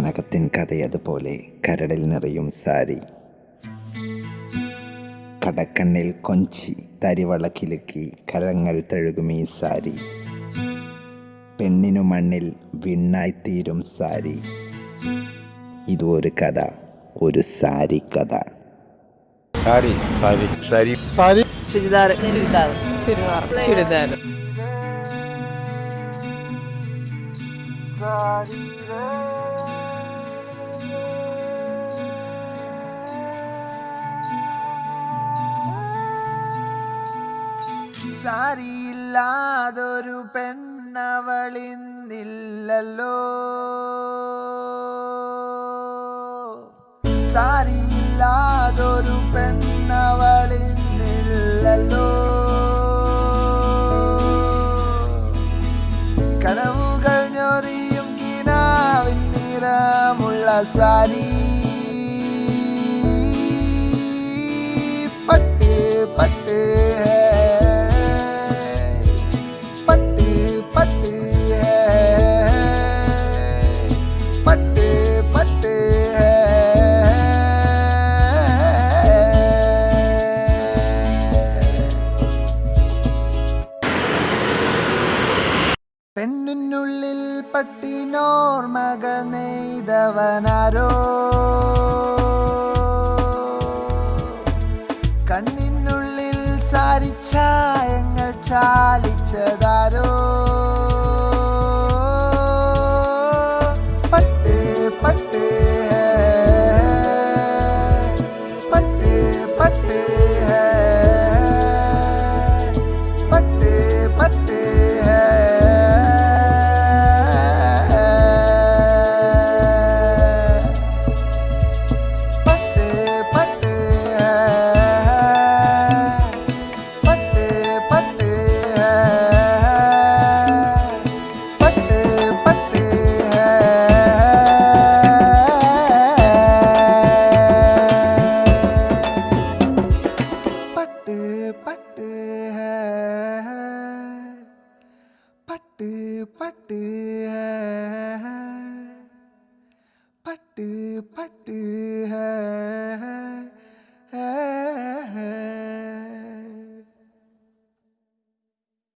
കനകത്തിൻ കഥയതുപോലെ കരടിൽ നിറയും സാരി. കടക്കണ്ണിൽ കൊഞ്ചി തരിവളക്കിലുക്കി കരങ്ങൾ തഴുകും ഈ സാരി. പെണ്ണിനു മണ്ണിൽ വിണ്ണായിത്തീരും സാരി. ഇതും ഒരു കഥ ഒരു സാരി കഥ. സാരി സാരി സാരി. സാരി. ചുരിദാർ ചുരിദാർ ചുരിദാർ ചുരിദാർ സാരിയില്ലാതൊരു പെണ്ണവളിന്നില്ലല്ലോ സാരിയില്ലാതൊരു പെണ്ണവളിന്നില്ലല്ലോ കനവുകൾ ഞൊറിയും കിനാവിൻ നിറമുള്ള സാരി. പെണ്ണിനുള്ളിൽ പട്ടിനോർമകൾ നെയ്തവനാരോ? കണ്ണിനുള്ളിൽ സാരിച്ചായങ്ങൾ पट पट है पट पट है।